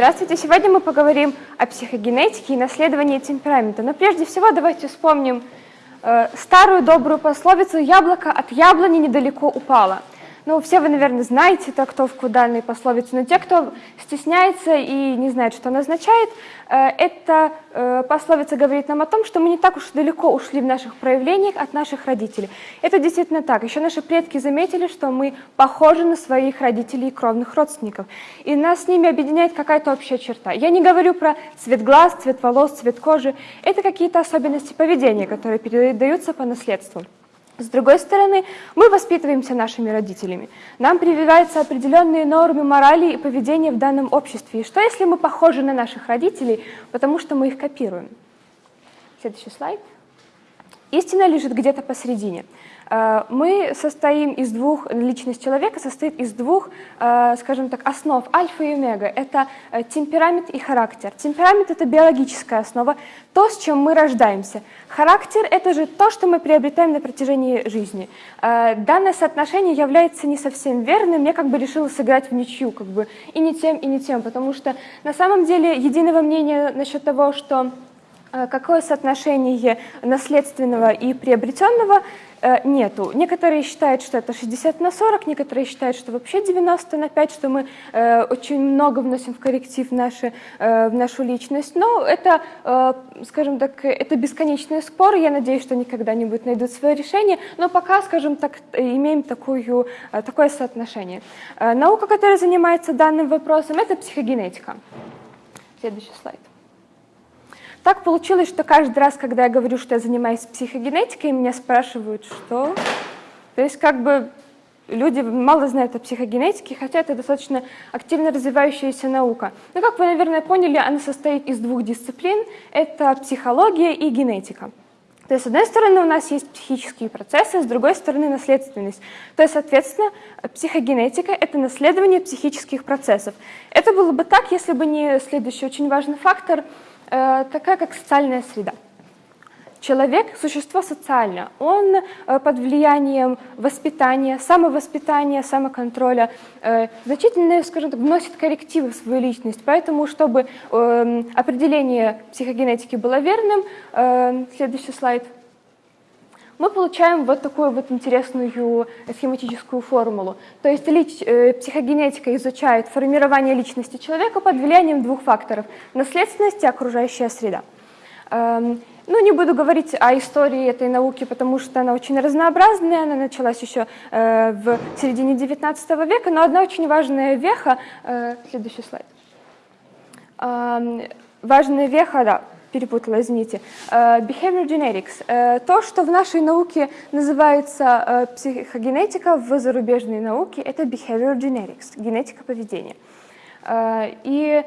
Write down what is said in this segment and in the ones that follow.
Здравствуйте! Сегодня мы поговорим о психогенетике и наследовании темперамента. Но прежде всего давайте вспомним э, старую добрую пословицу «яблоко от яблони недалеко упало». Ну, все вы, наверное, знаете трактовку данной пословицы, но те, кто стесняется и не знает, что она означает, э, эта э, пословица говорит нам о том, что мы не так уж далеко ушли в наших проявлениях от наших родителей. Это действительно так. Еще наши предки заметили, что мы похожи на своих родителей и кровных родственников. И нас с ними объединяет какая-то общая черта. Я не говорю про цвет глаз, цвет волос, цвет кожи. Это какие-то особенности поведения, которые передаются по наследству. С другой стороны, мы воспитываемся нашими родителями. Нам прививаются определенные нормы морали и поведения в данном обществе. И что, если мы похожи на наших родителей, потому что мы их копируем? Следующий слайд. Истина лежит где-то посередине. Э, мы состоим из двух, личность человека состоит из двух, э, скажем так, основ, альфа и омега. Это э, темперамент и характер. Темперамент — это биологическая основа, то, с чем мы рождаемся. Характер — это же то, что мы приобретаем на протяжении жизни. Данное соотношение является не совсем верным, я как бы решила сыграть в ничью, как бы и не тем, и не тем, потому что на самом деле единого мнения насчет того, что какое соотношение наследственного и приобретенного Э, нету. Некоторые считают, что это 60 на 40, некоторые считают, что вообще 90 на 5, что мы э, очень много вносим в корректив наши, э, в нашу личность. Но это, э, скажем так, это бесконечные споры. Я надеюсь, что они когда-нибудь найдут свое решение. Но пока, скажем так, имеем такую, э, такое соотношение. Э, наука, которая занимается данным вопросом, это психогенетика. Следующий слайд. Так получилось, что каждый раз, когда я говорю, что я занимаюсь психогенетикой, меня спрашивают, что... То есть как бы люди мало знают о психогенетике, хотя это достаточно активно развивающаяся наука. Но, как вы, наверное, поняли, она состоит из двух дисциплин. Это психология и генетика. То есть, с одной стороны, у нас есть психические процессы, с другой стороны, наследственность. То есть, соответственно, психогенетика — это наследование психических процессов. Это было бы так, если бы не следующий очень важный фактор — такая как социальная среда. Человек – существо социальное, он э, под влиянием воспитания, самовоспитания, самоконтроля э, значительно, скажем так, вносит коррективы в свою личность. Поэтому, чтобы эм, определение психогенетики было верным, следующий слайд – мы получаем вот такую вот интересную схематическую формулу. То есть э, психогенетика изучает формирование личности человека под влиянием двух факторов – наследственность и окружающая среда. Эм, ну, не буду говорить о истории этой науки, потому что она очень разнообразная, она началась еще э, в середине XIX века, но одна очень важная веха, э, следующий слайд, э, важная веха, да, перепутала, извините, э, behavior genetics. Э, то, что в нашей науке называется э, психогенетика, в зарубежной науке это behavior genetics, генетика поведения. И,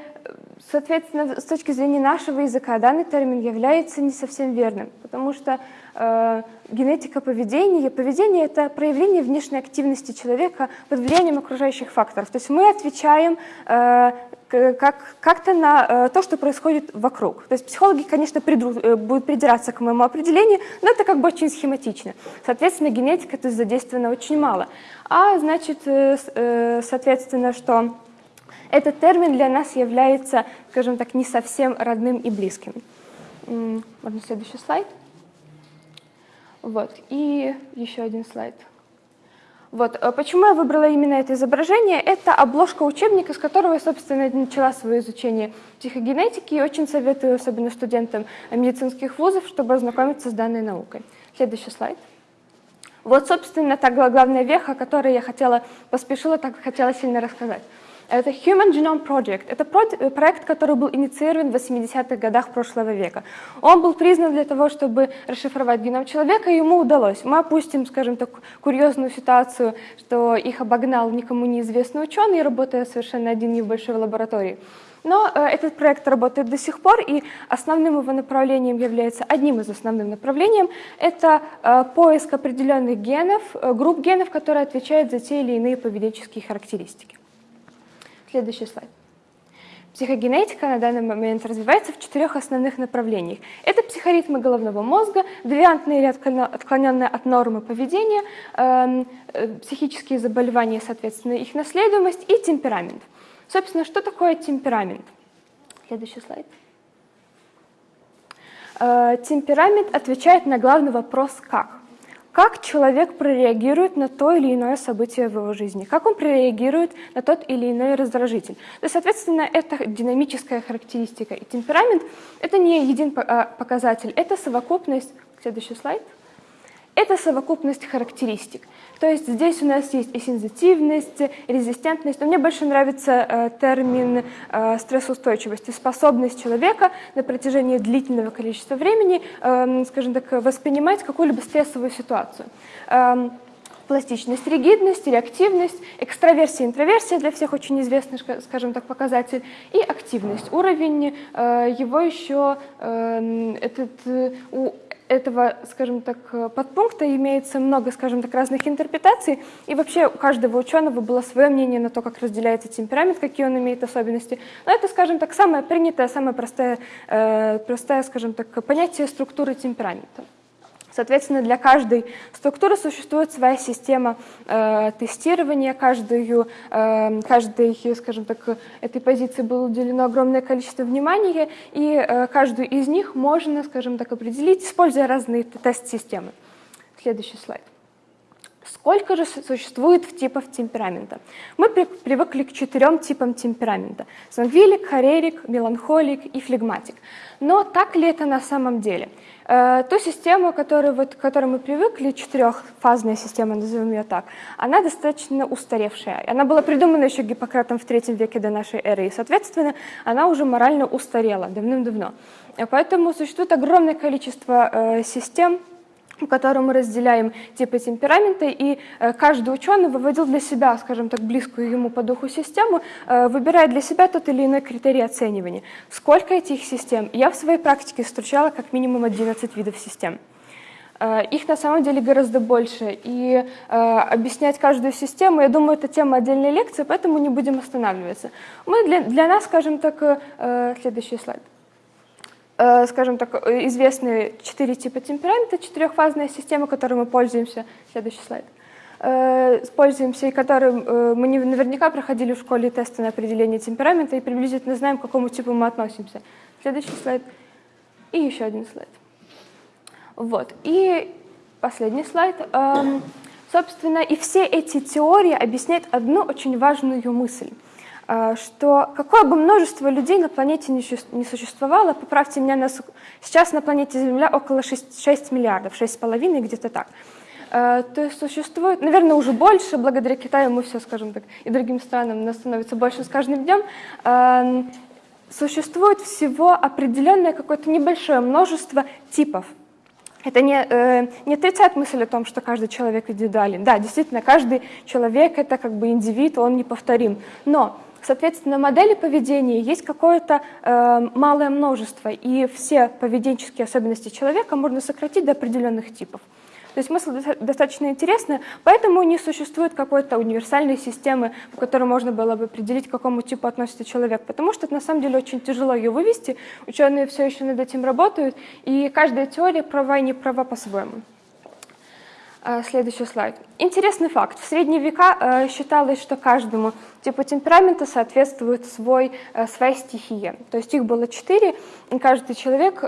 соответственно, с точки зрения нашего языка данный термин является не совсем верным, потому что генетика поведения, поведение — это проявление внешней активности человека под влиянием окружающих факторов. То есть мы отвечаем как, как-то на э, то, что происходит вокруг. То есть психологи, конечно, придру, э, будут придираться к моему определению, но это как бы очень схематично. Соответственно, генетика тут задействована очень мало. А значит, э, э, соответственно, что этот термин для нас является, скажем так, не совсем родным и близким. Можно следующий слайд. Вот, и еще один слайд. Вот. Э, почему я выбрала именно это изображение? Это обложка учебника, с которого я, собственно, начала свое изучение психогенетики, и очень советую, особенно студентам медицинских вузов, чтобы ознакомиться с данной наукой. Следующий слайд. Вот, собственно, та главная веха, о которой я хотела, поспешила, так хотела сильно рассказать. Это Human Genome Project. Это э, проект, который был инициирован в 80-х годах прошлого века. Он был признан для того, чтобы расшифровать геном человека, и ему удалось. Мы опустим, скажем так, курьезную ситуацию, что их обогнал никому неизвестный ученый, работая совершенно один в большой лаборатории. Но э, этот проект работает до сих пор, и основным его направлением является, одним из основных направлений, это э, поиск определенных генов, групп генов, которые отвечают за те или иные поведенческие характеристики. Следующий слайд. Психогенетика на данный момент развивается в четырех основных направлениях. Это психоритмы головного мозга, девиантные или отклоненные от нормы поведения, эм, э, психические заболевания, соответственно, их наследуемость и темперамент. Собственно, что такое темперамент? Следующий слайд. Э, темперамент отвечает на главный вопрос «как?». Как человек прореагирует на то или иное событие в его жизни? Как он прореагирует на тот или иной раздражитель? То есть, соответственно, это динамическая характеристика. И темперамент — это не един а, показатель, это совокупность... Следующий слайд — это совокупность характеристик. То есть здесь у нас есть и сензитивность, резистентность. Но мне больше нравится э, термин э, стрессоустойчивости, способность человека на протяжении длительного количества времени, э, скажем так, воспринимать какую-либо стрессовую ситуацию. Э, пластичность, ригидность, реактивность, экстраверсия, интроверсия для всех очень известный, скажем так, показатель, и активность. Уровень э, его еще э, этот, э, у этого, скажем так, подпункта имеется много, скажем так, разных интерпретаций, и вообще у каждого ученого было свое мнение на то, как разделяется темперамент, какие он имеет особенности. Но это, скажем так, самое принятое, самое простое, э, простое скажем так, понятие структуры темперамента. Соответственно, для каждой структуры существует своя система э, тестирования, каждую, э, каждой, скажем так, этой позиции было уделено огромное количество внимания, и э, каждую из них можно, скажем так, определить, используя разные тест-системы. Следующий слайд. Сколько же существует типов темперамента? Мы при, привыкли к четырем типам темперамента. Сангвилик, холерик, меланхолик и флегматик. Но так ли это на самом деле? Э, ту систему, которую, вот, к которой мы привыкли, четырехфазная система, назовем ее так, она достаточно устаревшая. Она была придумана еще Гиппократом в третьем веке до нашей эры, и, соответственно, она уже морально устарела давным-давно. Поэтому существует огромное количество э, систем, в котором мы разделяем типы темперамента, и э, каждый ученый выводил для себя, скажем так, близкую ему по духу систему, э, выбирая для себя тот или иной критерий оценивания. Сколько этих систем? Я в своей практике встречала как минимум 11 видов систем. Э, их на самом деле гораздо больше, и объяснять каждую систему, я думаю, это тема отдельной лекции, поэтому не будем останавливаться. Мы для, для нас, скажем так, следующий слайд. Э, скажем так, известны четыре типа темперамента, четырехфазная система, которой мы пользуемся. Следующий слайд. Э, пользуемся и которым э, мы наверняка проходили в школе тесты на определение темперамента и приблизительно знаем, к какому типу мы относимся. Следующий слайд. И еще один слайд. Вот. И последний слайд. Эм, собственно, и все эти теории объясняют одну очень важную мысль – что какое бы множество людей на планете не существовало, поправьте меня, нас, сейчас на планете Земля около 6, 6 миллиардов, 6,5 где-то так. А, то есть существует, наверное, уже больше, благодаря Китаю мы все, скажем так, и другим странам нас становится больше с каждым днем, а, существует всего определенное какое-то небольшое множество типов. Это не, э, не отрицает мысль о том, что каждый человек индивидуален. Да, действительно, каждый человек — это как бы индивид, он неповторим. Но Соответственно, модели поведения есть какое-то э, малое множество, и все поведенческие особенности человека можно сократить до определенных типов. То есть смысл достаточно интересный, поэтому не существует какой-то универсальной системы, по которой можно было бы определить, к какому типу относится человек, потому что это на самом деле очень тяжело ее вывести, ученые все еще над этим работают, и каждая теория права и не права по-своему. Э, следующий слайд. Интересный факт. В средние века э, считалось, что каждому типу темперамента соответствует свой, э, своя стихия. То есть их было четыре, и каждый человек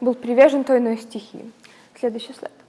был привержен той иной стихии. Следующий слайд.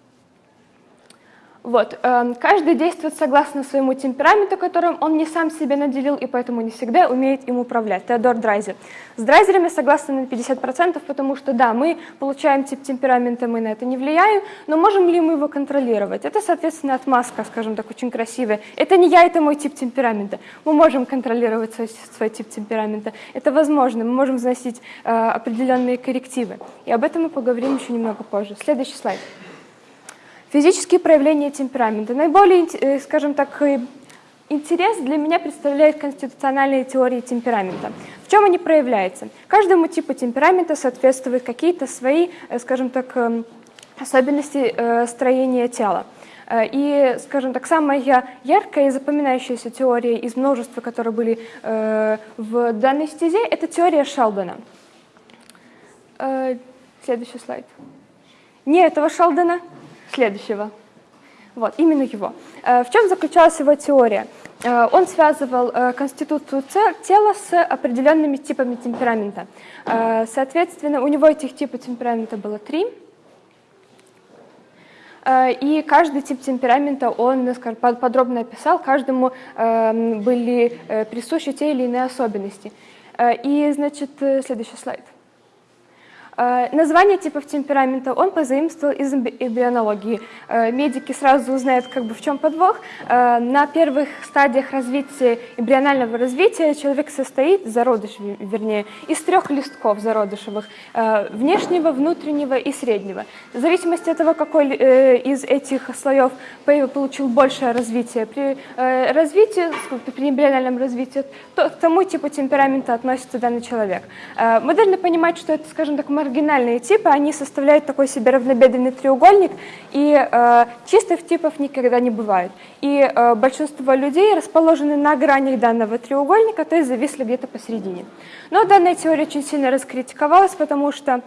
Вот. Эм, каждый действует согласно своему темпераменту, которым он не сам себе наделил, и поэтому не всегда умеет им управлять. Теодор Драйзер. С драйзерами согласны на 50%, потому что да, мы получаем тип темперамента, мы на это не влияем, но можем ли мы его контролировать? Это, соответственно, отмазка, скажем так, очень красивая. Это не я, это мой тип темперамента. Мы можем контролировать свой, свой тип темперамента. Это возможно, мы можем вносить э, определенные коррективы. И об этом мы поговорим еще немного позже. Следующий слайд. Физические проявления темперамента. Наиболее, э, скажем так, э, интерес для меня представляет конституциональные теории темперамента. В чем они проявляются? Каждому типу темперамента соответствуют какие-то свои, э, скажем так, эм, особенности строения тела. И, скажем так, самая яркая и запоминающаяся теория из множества, которые были в данной стезе, это теория Шелдона. Следующий слайд. Не этого Шелдона, следующего. Вот, именно его. Э, в чем заключалась его теория? Э, он связывал э, конституцию тела с определенными типами темперамента. Соответственно, у него этих типов темперамента было три. И каждый тип темперамента он скажем, подробно описал, каждому были присущи те или иные особенности. И, значит, следующий слайд. Э, название типов темперамента он позаимствовал из эмбрионологии. Э, медики сразу узнают, как бы в чем подвох. Э, на первых стадиях развития, эмбрионального развития человек состоит, зародыш вернее, из трех листков зародышевых, внешнего, внутреннего и среднего. В зависимости от того, какой из этих слоев получил большее развитие, при развитии, при эмбриональном развитии, то к тому типу темперамента относится данный человек. Мы должны понимать, что это, скажем так, маргинальные типы, они составляют такой себе равнобедренный треугольник, и э, чистых типов никогда не бывает. И э, большинство людей расположены на гранях данного треугольника, то есть зависли где-то посередине. Но данная теория очень сильно раскритиковалась, потому что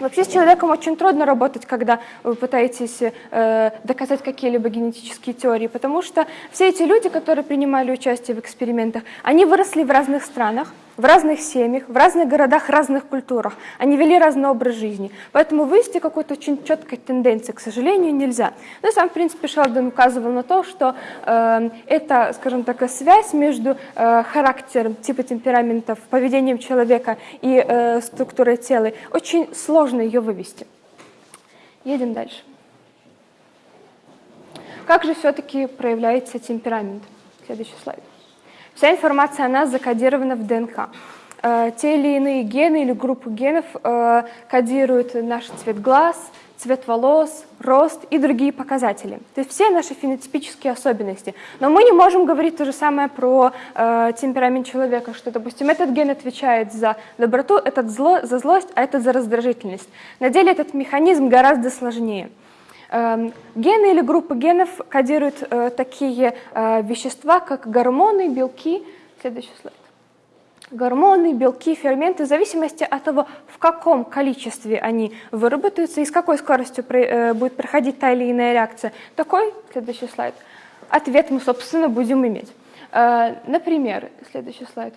Вообще с человеком очень трудно работать, когда вы пытаетесь э, доказать какие-либо генетические теории, потому что все эти люди, которые принимали участие в экспериментах, они выросли в разных странах, в разных семьях, в разных городах, разных культурах. Они вели разный образ жизни. Поэтому вывести какой-то очень четкой тенденции, к сожалению, нельзя. Но сам, в принципе, Шелдон указывал на то, что э, это, скажем так, связь между э, характером, типа темпераментов, поведением человека и э, структурой тела. Очень сложно ее вывести. Едем дальше. Как же все-таки проявляется темперамент? Следующий слайд. Вся информация о нас закодирована в ДНК. Э, те или иные гены или группы генов э, кодируют наш цвет глаз, цвет волос, рост и другие показатели. То есть все наши фенотипические особенности. Но мы не можем говорить то же самое про э, темперамент человека, что, допустим, этот ген отвечает за доброту, этот зло, за злость, а этот за раздражительность. На деле этот механизм гораздо сложнее. Эм, гены или группы генов кодируют э, такие э, вещества, как гормоны, белки. Следующий слайд. Гормоны, белки, ферменты, в зависимости от того, в каком количестве они выработаются и с какой скоростью э, будет проходить та или иная реакция. Такой, следующий слайд, ответ мы, собственно, будем иметь. Например, следующий слайд.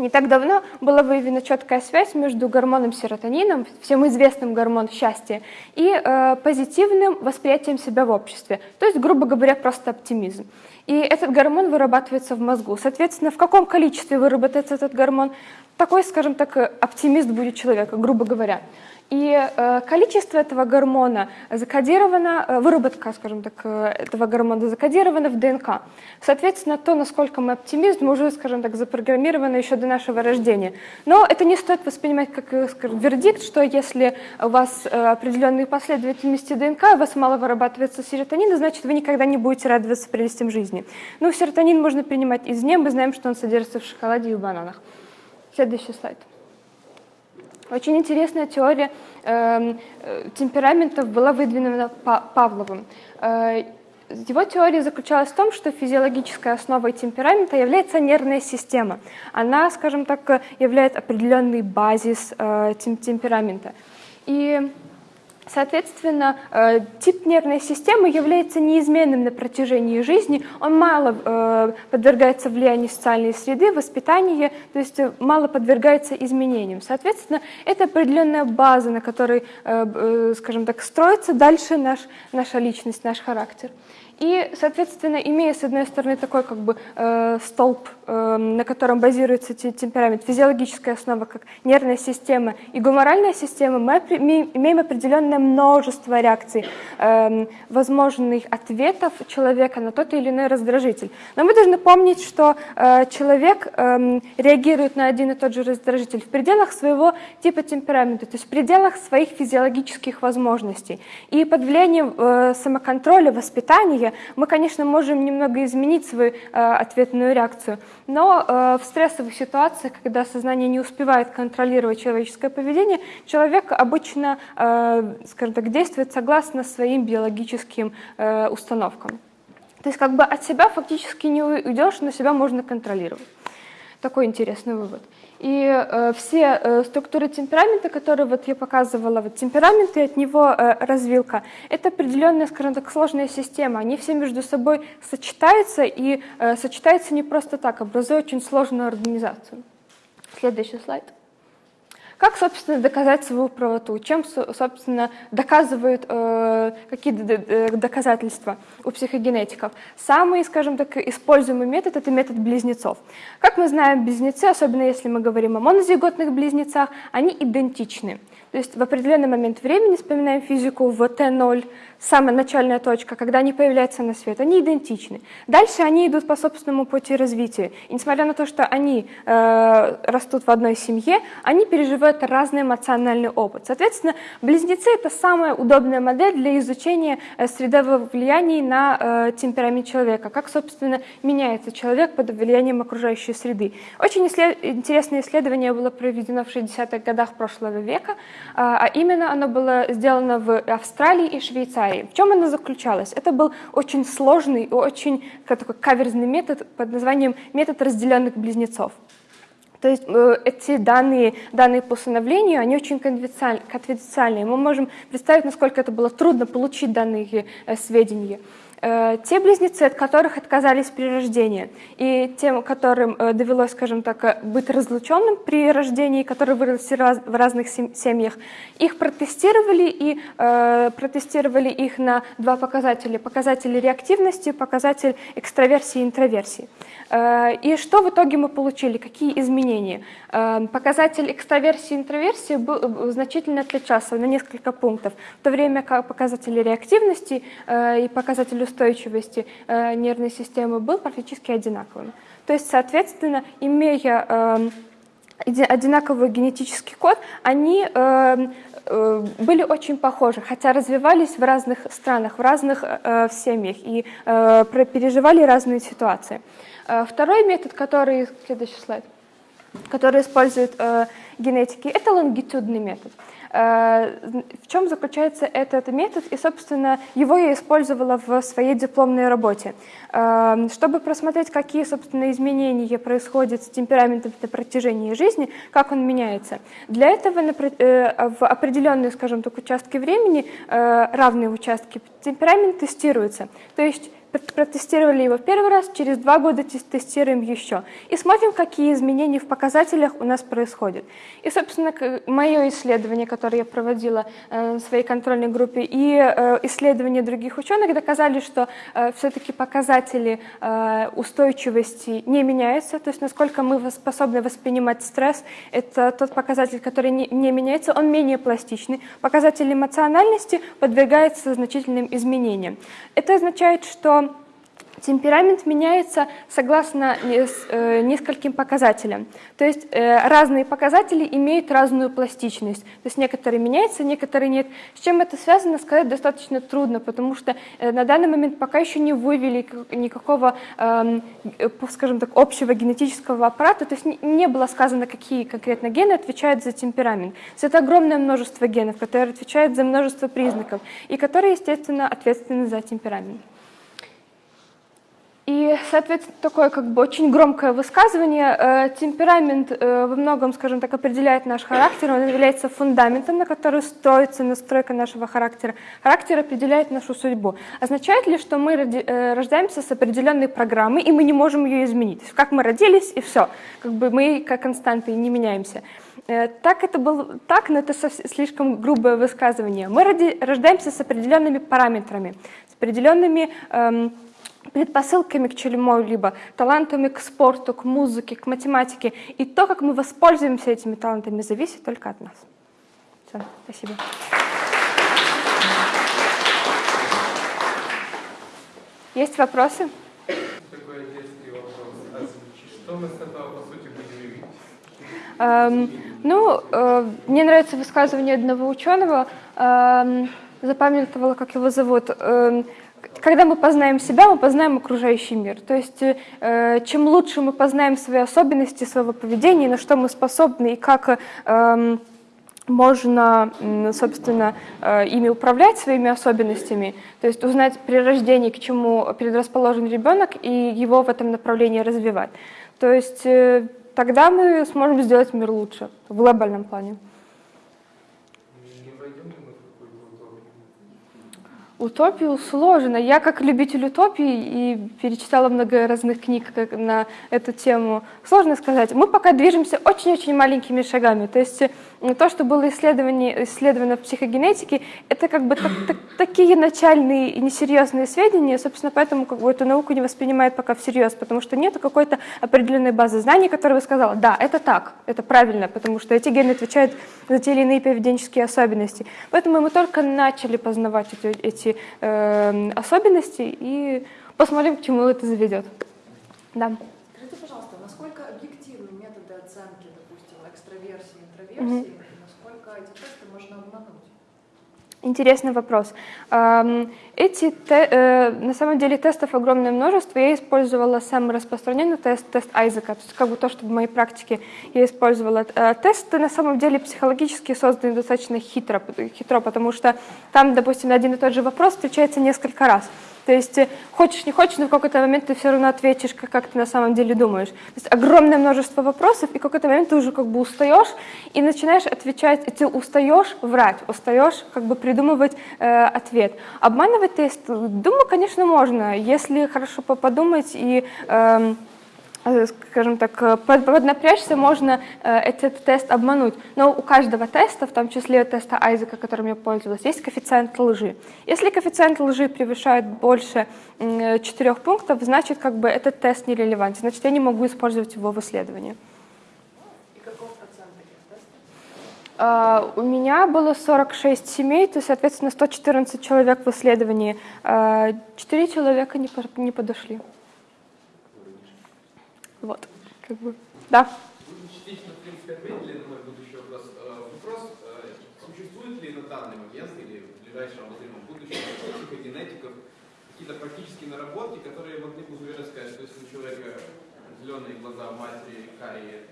Не так давно была выявлена четкая связь между гормоном серотонином, всем известным гормон счастья, и э, позитивным восприятием себя в обществе, то есть, грубо говоря, просто оптимизм. И этот гормон вырабатывается в мозгу. Соответственно, в каком количестве выработается этот гормон, такой, скажем так, оптимист будет человек, грубо говоря. И э, количество этого гормона закодировано, э, выработка, скажем так, э, этого гормона закодирована в ДНК. Соответственно, то, насколько мы оптимизм, уже, скажем так, запрограммировано еще до нашего рождения. Но это не стоит воспринимать как скажем, вердикт, что если у вас определенные последовательности ДНК, у вас мало вырабатывается серотонина, значит, вы никогда не будете радоваться прелестям жизни. Ну, серотонин можно принимать извне, мы знаем, что он содержится в шоколаде и в бананах. Следующий слайд. Очень интересная теория эм, э, темпераментов была выдвинута Павловым. Э, его теория заключалась в том, что физиологической основой темперамента является нервная система. Она, скажем так, является определенный базис э, темперамента. И Соответственно, э, тип нервной системы является неизменным на протяжении жизни, он мало э, подвергается влиянию социальной среды, воспитания, то есть э, мало подвергается изменениям. Соответственно, это определенная база, на которой, скажем так, строится дальше наш, наша личность, наш характер. И, соответственно, имея, с одной стороны, такой как бы э, столб, э, на котором базируется темперамент, физиологическая основа, как нервная система и гуморальная система, мы имеем определенное множество реакций, э, возможных ответов человека на тот или иной раздражитель. Но мы должны помнить, что э, человек э, реагирует на один и тот же раздражитель в пределах своего типа темперамента, то есть в пределах своих физиологических возможностей. И под влиянием э, самоконтроля, воспитания мы, конечно, можем немного изменить свою э, ответную реакцию, но э, в стрессовых ситуациях, когда сознание не успевает контролировать человеческое поведение, человек обычно, э, скажем так, действует согласно своим биологическим установкам. То есть как бы от себя фактически не уйдешь, но себя можно контролировать. Такой интересный вывод. И э, все э, структуры темперамента, которые вот я показывала, вот темперамент и от него э, развилка, это определенная, скажем так, сложная система. Они все между собой сочетаются и э, сочетаются не просто так, образуя очень сложную организацию. Следующий слайд. Как, собственно, доказать свою правоту? Чем, собственно, доказывают э, какие доказательства у психогенетиков? Самый, скажем так, используемый метод – это метод близнецов. Как мы знаем, близнецы, особенно если мы говорим о монозиготных близнецах, они идентичны. То есть в определенный момент времени, вспоминаем физику в Т0, самая начальная точка, когда они появляются на свет, они идентичны. Дальше они идут по собственному пути развития. И несмотря на то, что они э, растут в одной семье, они переживают разный эмоциональный опыт. Соответственно, близнецы — это самая удобная модель для изучения э, средовых влияний на э, темперамент человека, как, собственно, меняется человек под влиянием окружающей среды. Очень исслед... интересное исследование было проведено в 60-х годах прошлого века, э, а именно оно было сделано в Австралии и Швейцарии. Швейцарии. В чем она заключалась? Это был очень сложный и очень такой каверзный метод под названием метод разделенных близнецов. То есть э, эти данные, данные по усыновлению, они очень конфиденциальные. Мы можем представить, насколько это было трудно получить данные э, сведения. Э, те близнецы, от которых отказались при рождении, и тем, которым э, довелось, скажем так, э, быть разлученным при рождении, которые выросли в разных семьях, их протестировали и протестировали их на два показателя. Показатель реактивности, показатель экстраверсии и интроверсии. И что в итоге мы получили? Какие изменения? Показатель экстраверсии и интроверсии был, значительно отличался на несколько пунктов, в то время как показатель реактивности и показатель устойчивости э, нервной системы был практически одинаковым. То есть, соответственно, имея э, одинаковый генетический код, они э, э, были очень похожи, хотя развивались в разных странах, в разных э, семьях и э, переживали разные ситуации. Э, второй метод, который, следующий слайд, который использует э, генетики, это лонгитюдный метод. Э, в чем заключается этот метод? И, собственно, его я использовала в своей дипломной работе. Э, чтобы просмотреть, какие, собственно, изменения происходят с темпераментом на протяжении жизни, как он меняется. Для этого э, в определенные, скажем так, участки времени, равные участки, темперамент тестируется. То есть протестировали его первый раз, через два года тестируем еще. И смотрим, какие изменения в показателях у нас происходят. И, собственно, мое исследование, которое я проводила э, в своей контрольной группе, и э, исследования других ученых доказали, что э, все-таки показатели устойчивости не меняются, то есть насколько мы способны воспринимать стресс, это тот показатель, который не меняется, он менее пластичный. Показатель эмоциональности подвергается значительным изменениям. Это означает, что Темперамент меняется согласно э, нескольким показателям. То есть э, разные показатели имеют разную пластичность. То есть некоторые меняются, некоторые нет. С чем это связано, сказать достаточно трудно, потому что э, на данный момент пока еще не вывели никакого, эм, скажем так, общего генетического аппарата. То есть не было сказано, какие конкретно гены отвечают за темперамент. То есть это огромное множество генов, которые отвечают за множество признаков и которые, естественно, ответственны за темперамент. И, соответственно, такое как бы очень громкое высказывание. Э, темперамент э, во многом, скажем так, определяет наш характер, он является фундаментом, на который строится настройка нашего характера. Характер определяет нашу судьбу. Означает ли, что мы э, рождаемся с определенной программой, и мы не можем ее изменить? Как мы родились, и все. Как бы мы как константы не меняемся. Так это было так, но это слишком грубое высказывание. Мы рождаемся с определенными параметрами, с определенными эм, предпосылками к чему-либо, талантами к спорту, к музыке, к математике. И то, как мы воспользуемся этими талантами, зависит только от нас. Все, спасибо. Есть вопросы? Такой детский вопрос. Что мы с этого, по сути, будем видеть? Эм, ну, э, мне нравится высказывание одного ученого, эм, запамятовала, как его зовут. Эм, когда мы познаем себя, мы познаем окружающий мир. То есть э, чем лучше мы познаем свои особенности, своего поведения, на что мы способны и как э, можно, собственно, ими управлять, своими особенностями, то есть узнать при рождении, к чему предрасположен ребенок, и его в этом направлении развивать. То есть э, тогда мы сможем сделать мир лучше в глобальном плане. Не войдем ли мы в какую-то утопию? Утопию сложно. Я как любитель утопии и перечитала много разных книг на эту тему. Сложно сказать. Мы пока движемся очень-очень маленькими шагами. То есть то, что было исследовано в психогенетике, это как бы так- так- такие начальные и несерьезные сведения, собственно, поэтому как бы эту науку не воспринимают пока всерьез, потому что нет какой-то определенной базы знаний, которая бы сказала, да, это так, это правильно, потому что эти гены отвечают за те или иные поведенческие особенности. Поэтому мы только начали познавать эти, эти, э, особенности и посмотрим, к чему это заведет. Да. Скажите, пожалуйста, насколько объективны методы оценки, допустим, экстраверсии, интроверсии, и насколько эти тесты можно обмануть? Интересный вопрос. Эти, те- э, на самом деле, тестов огромное множество. Я использовала самый распространенный тест, тест Айзека. То есть как бы то, что в моей практике я использовала. Э, Тесты на самом деле психологически созданы достаточно хитро, хитро, потому что там, допустим, один и тот же вопрос встречается несколько раз. То есть э, хочешь, не хочешь, но в какой-то момент ты все равно ответишь, как, как ты на самом деле думаешь. То есть огромное множество вопросов, и в какой-то момент ты уже как бы устаешь и начинаешь отвечать, и ты устаешь врать, устаешь как бы придумывать э, ответ. Обманывать тест, думаю, конечно, можно, если хорошо по- подумать и э, скажем так, э, под- поднапрячься, можно э, этот тест обмануть. Но у каждого теста, в том числе теста Айзека, которым я пользовалась, есть коэффициент лжи. Если коэффициент лжи превышает больше м, э, четырех пунктов, значит, как бы этот тест нерелевантен, значит, я не могу использовать его в исследовании. И тестов? А, У меня было 46 семей, то, соответственно, 114 человек в исследовании. А, Четыре человека не не подошли. Вот, как бы, да. Вы частично, в принципе, ответили на мой будущий вопрос. Э, Вопрос, э, существует ли на данный момент или в ближайшем обозримом будущем у психогенетиков какие-то практические наработки, которые могли бы уверенно сказать, что если у человека зеленые глаза, у матери карие,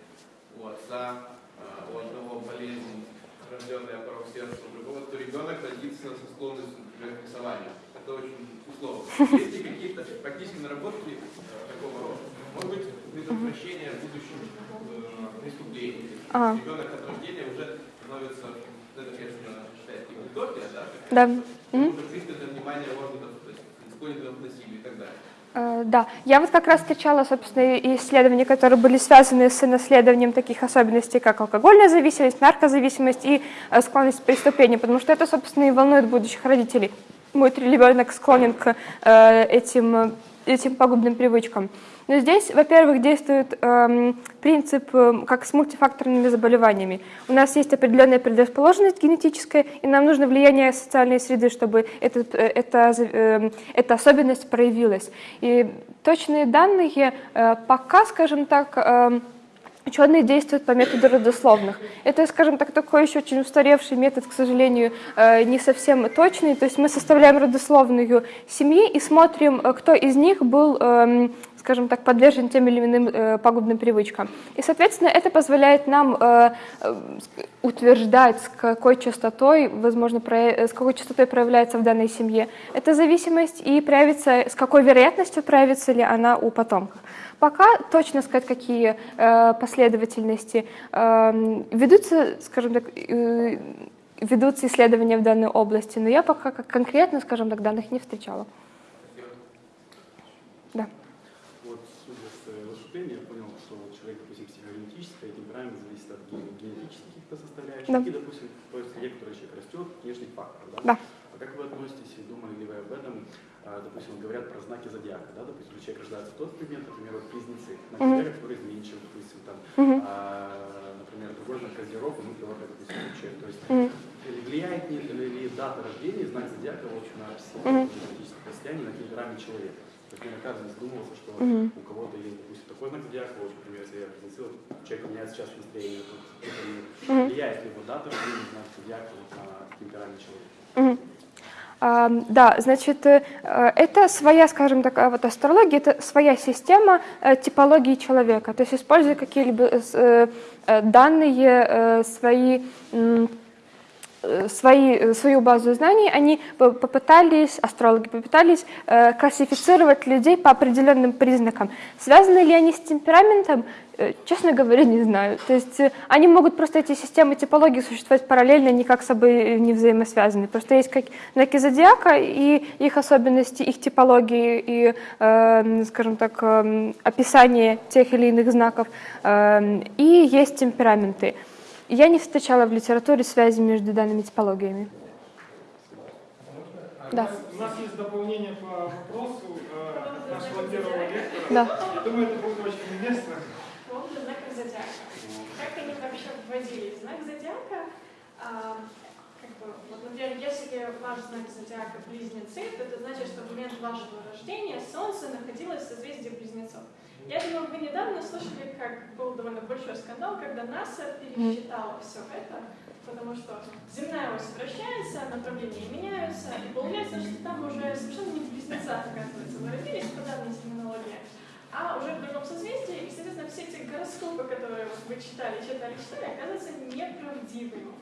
у отца, э, у одного болезнь, рожденная порог сердца, у другого, то ребенок родится со склонностью к рисованию. Это очень условно. Есть ли какие-то практические наработки э, такого рода? Может быть, предотвращение будущих э, преступлений. Ага. Ребенок от рождения уже становится, ну, это, конечно, считается утопия, да? Да. уже пристальное внимание органов, то есть склонен насилию и так далее. Э, Да, я вот как раз встречала, собственно, исследования, которые были связаны с наследованием таких особенностей, как алкогольная зависимость, наркозависимость и э, склонность к преступлению, потому что это, собственно, и волнует будущих родителей. Мой ребенок склонен к э, этим, этим пагубным привычкам. Но здесь, во-первых, действует эм, принцип, эм, как с мультифакторными заболеваниями. У нас есть определенная предрасположенность генетическая, и нам нужно влияние социальной среды, чтобы этот, э, эта, эм, эта особенность проявилась. И точные данные э, пока, скажем так, эм, Ученые действуют по методу родословных. Это, скажем так, такой еще очень устаревший метод, к сожалению, э, не совсем точный. То есть мы составляем родословную семьи и смотрим, э, кто из них был, эм, скажем так, подвержен тем или иным э, пагубным привычкам. И, соответственно, это позволяет нам э, э, утверждать, с какой частотой, возможно, с какой частотой проявляется в данной семье эта зависимость и проявится, с какой вероятностью проявится ли она у потомков. Пока точно сказать, какие последовательности эм, ведутся, скажем так, ведутся исследования в данной области, но я пока конкретно, скажем так, данных не встречала. Да. Вот, судя с э, выступления, я понял, что вот человек, допустим, психогенетическое, темперамент зависит от ген- генетических каких-то составляющих, Да. и, допустим, в которой человек растет, внешний фактор, да? Да. А как вы относитесь, и думали ли вы об этом, а, допустим, говорят про знаки зодиака, да, допустим, человек рождается в тот момент, например, вот близнецы, Мгм. зодиака, который изменчив, допустим, там, а, например, другой знак козерог, ну, пилота, допустим, случае. То есть влияет ли, ли дата рождения, знак зодиака, в общем, на психологическое состояние, на темперамент человека? Мне кажется, задумывался, что Мгм. у кого-то есть, допустим, такой знак зодиака, вот, например, если я вот человек меняет сейчас настроение, вот, это не- влияет ли его дата рождения, знак зодиака вот, на темперамент человека? А, Да, значит, э, это своя, скажем так, а вот астрология, это своя система э, типологии человека. То есть используя какие-либо э, данные, свои свои, э, свою базу знаний, они по- попытались, астрологи попытались э, классифицировать людей по определенным признакам. Связаны ли они с темпераментом? Э, Честно говоря, не знаю. То есть э, они могут просто эти системы типологии существовать параллельно, никак с собой не взаимосвязаны. Просто есть как знаки зодиака и их особенности, их типологии и, э, скажем так, э, описание тех или иных знаков. Э, И есть темпераменты. Я не встречала в литературе связи между данными типологиями. Да. У нас есть дополнение по вопросу э, нашего первого лектора. Да. Я думаю, это будет очень уместно. По поводу знаков зодиака. Как они вообще вводились? Знак зодиака, а, как бы, вот, например, если ваш знак зодиака близнецы, то это значит, что в момент вашего рождения Солнце находилось в созвездии близнецов. Я думаю, вы недавно слышали, как был довольно большой скандал, когда НАСА пересчитала все это, потому что земная ось вращается, направления меняются, и получается, что там уже совершенно не в близнецах, оказывается, вы родились по данной терминологии, а уже в другом созвездии, и, соответственно, все эти гороскопы, которые вы читали, читали, читали, оказываются неправдивыми.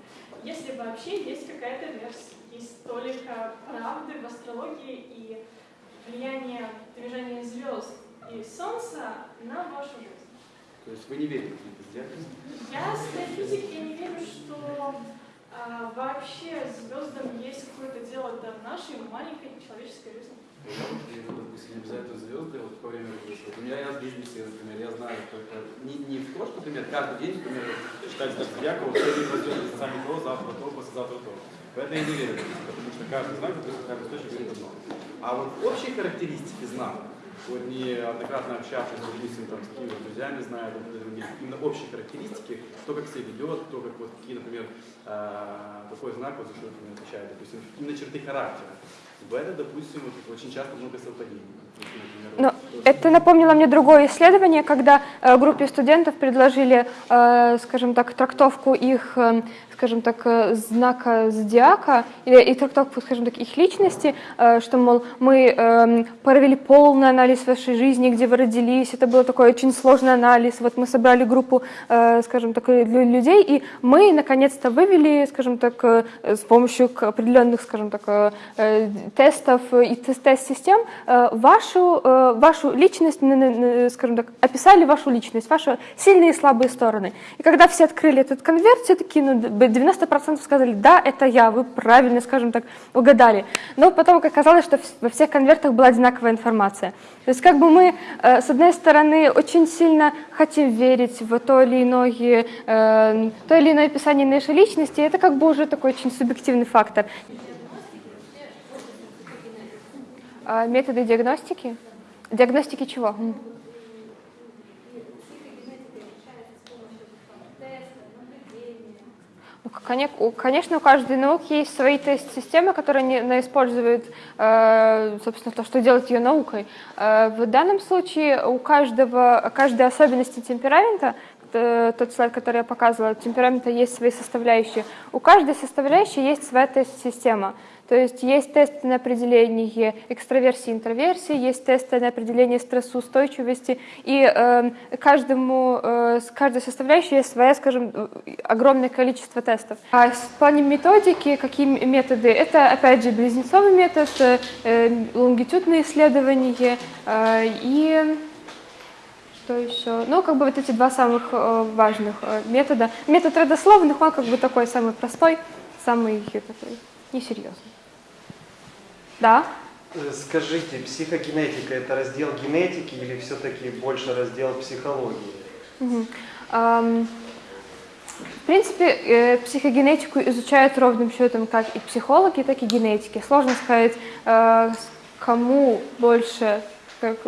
Если вообще есть какая-то версия, есть только правды в астрологии и влияние движения звезд и Солнца на вашу жизнь. То есть вы не верите в диагнозы? Я с физики не верю, что а, вообще звездам есть какое-то дело до нашей маленькой человеческой жизни. Я допустим, не обязательно звезды, вот во время. Вот У меня я в бизнесе, например, я знаю только не, не в то, что, например, каждый день, например, читать зодиака, вот сегодня возьмет сами то, завтра то, послезавтра то. В это я не верю, потому что каждый знак, каждый источник говорит одно. А вот общие характеристики знака, вот неоднократно общавшись, допустим, там, с какими друзьями знаю, другими, именно общие характеристики, кто как себя ведет, кто как вот какие, например, э, какой знак вот за что отвечает, допустим, именно черты характера. В это, допустим, вот, очень часто много совпадений. Но это напомнило мне другое исследование, когда э, группе студентов предложили, э, скажем так, трактовку их, э, скажем так, знака зодиака и трактовку, скажем так, их личности, что, мол, мы провели полный анализ вашей жизни, где вы родились, это был такой очень сложный анализ, вот мы собрали группу, скажем так, лю- людей, и мы наконец-то вывели, скажем так, с помощью определенных, скажем так, тестов и тест- тест-систем э, вашу, э, вашу личность, скажем так, описали вашу личность, ваши сильные и слабые стороны. И когда все открыли этот конверт, все такие, ну, д- 90% сказали, да, это я, вы правильно, скажем так, угадали. Но потом оказалось, что во всех конвертах была одинаковая информация. То есть как бы мы, э, с одной стороны, очень сильно хотим верить в то или иное, э, то или иное описание нашей личности, это как бы уже такой очень субъективный фактор. А Методы диагностики? Диагностики чего? Ну, Конечно, у каждой науки есть свои тест-системы, которые не- она использует, э, собственно, то, что делает ее наукой. Э, В данном случае у каждого, каждой особенности темперамента, э, тот слайд, который я показывала, темперамента есть свои составляющие. У каждой составляющей есть своя тест-система. То есть есть тесты на определение экстраверсии интроверсии, есть тесты на определение стрессоустойчивости, и э, каждому, э, каждой составляющей есть своя, скажем, огромное количество тестов. А в плане методики, какие методы? Это, опять же, близнецовый метод, э, э, лонгитюдные исследования э, и что еще? Ну, как бы вот эти два самых э, важных э, метода. Метод родословных, он как бы такой самый простой, самый такой несерьезный. Да? Э, Скажите, психогенетика это раздел генетики или все-таки больше раздел психологии? В принципе, э, психогенетику изучают ровным счетом как и психологи, так и генетики. Сложно сказать, э, кому больше как,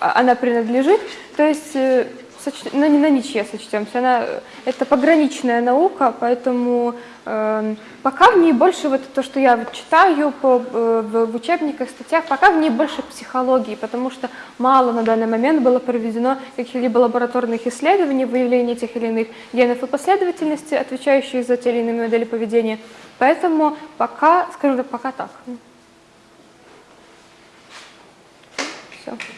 а- она принадлежит. То есть, э, соч- ну, не на ничье сочтемся. Она, э, это пограничная наука, поэтому эм, пока в ней больше вот то, что я читаю по, э, в учебниках, статьях, пока в ней больше психологии, потому что мало на данный момент было проведено каких-либо лабораторных исследований, выявления тех или иных генов и последовательности, отвечающих за те или иные модели поведения. Поэтому пока, скажем так, пока так. Все.